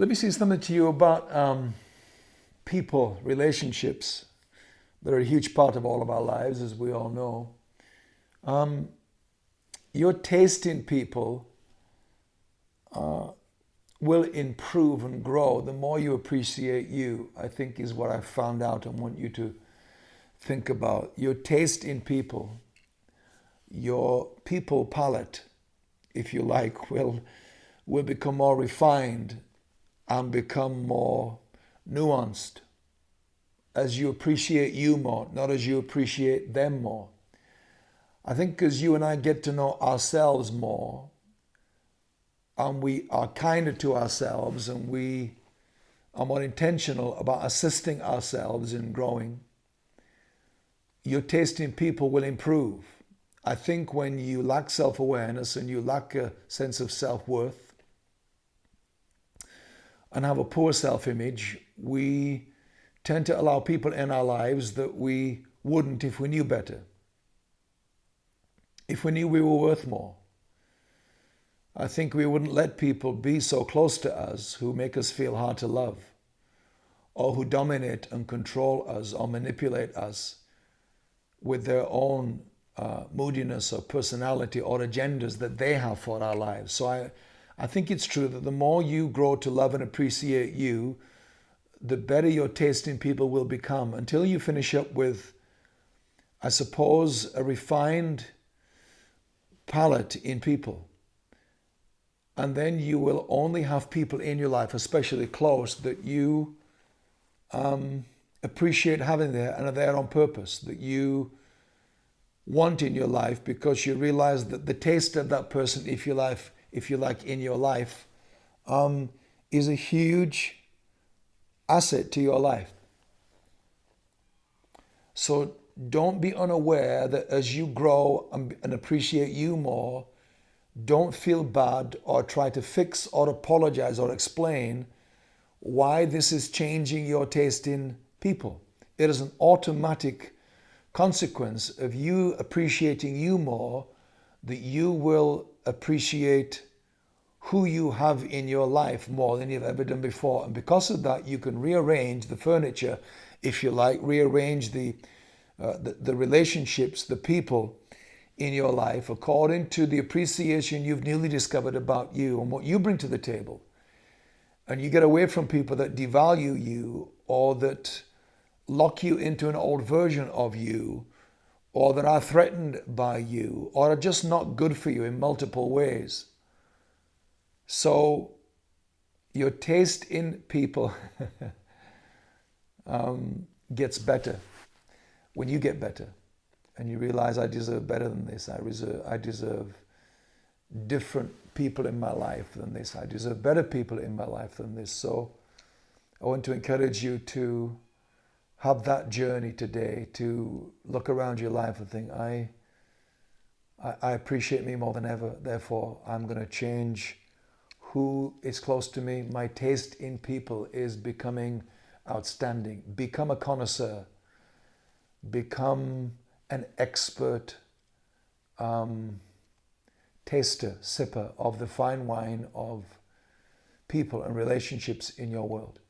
Let me say something to you about um, people, relationships. They're a huge part of all of our lives, as we all know. Um, your taste in people uh, will improve and grow the more you appreciate you, I think is what I've found out and want you to think about. Your taste in people, your people palate, if you like, will, will become more refined and become more nuanced as you appreciate you more, not as you appreciate them more. I think as you and I get to know ourselves more, and we are kinder to ourselves and we are more intentional about assisting ourselves in growing, your taste in people will improve. I think when you lack self awareness and you lack a sense of self worth, and have a poor self image, we tend to allow people in our lives that we wouldn't if we knew better. If we knew we were worth more. I think we wouldn't let people be so close to us who make us feel hard to love, or who dominate and control us or manipulate us with their own uh, moodiness or personality or agendas that they have for our lives. So I, I think it's true that the more you grow to love and appreciate you, the better your taste in people will become until you finish up with, I suppose, a refined palate in people. And then you will only have people in your life, especially close, that you um, appreciate having there and are there on purpose, that you want in your life because you realize that the taste of that person, if you like, if you like, in your life, um, is a huge asset to your life. So don't be unaware that as you grow and, and appreciate you more, don't feel bad or try to fix or apologize or explain why this is changing your taste in people. It is an automatic consequence of you appreciating you more that you will appreciate who you have in your life more than you've ever done before. And because of that, you can rearrange the furniture, if you like, rearrange the, uh, the, the relationships, the people in your life according to the appreciation you've newly discovered about you and what you bring to the table. And you get away from people that devalue you or that lock you into an old version of you or that are threatened by you or are just not good for you in multiple ways. So your taste in people um, gets better when you get better and you realize I deserve better than this. I, reserve, I deserve different people in my life than this. I deserve better people in my life than this. So I want to encourage you to have that journey today to look around your life and think, I, I, I appreciate me more than ever. Therefore, I'm going to change who is close to me. My taste in people is becoming outstanding. Become a connoisseur. Become an expert um, taster, sipper of the fine wine of people and relationships in your world.